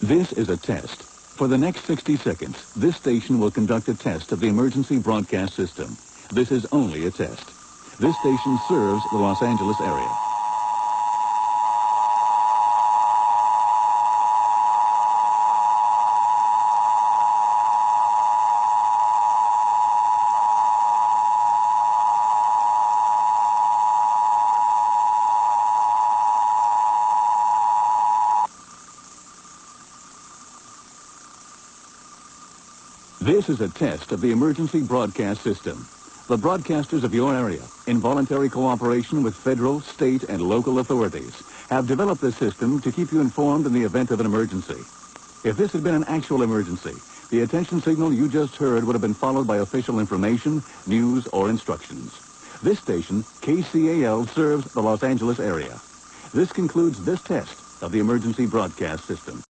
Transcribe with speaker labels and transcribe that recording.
Speaker 1: This is a test. For the next 60 seconds, this station will conduct a test of the emergency broadcast system. This is only a test. This station serves the Los Angeles area. This is a test of the emergency broadcast system. The broadcasters of your area, in voluntary cooperation with federal, state, and local authorities, have developed this system to keep you informed in the event of an emergency. If this had been an actual emergency, the attention signal you just heard would have been followed by official information, news, or instructions. This station, KCAL, serves the Los Angeles area. This concludes this test of the emergency broadcast system.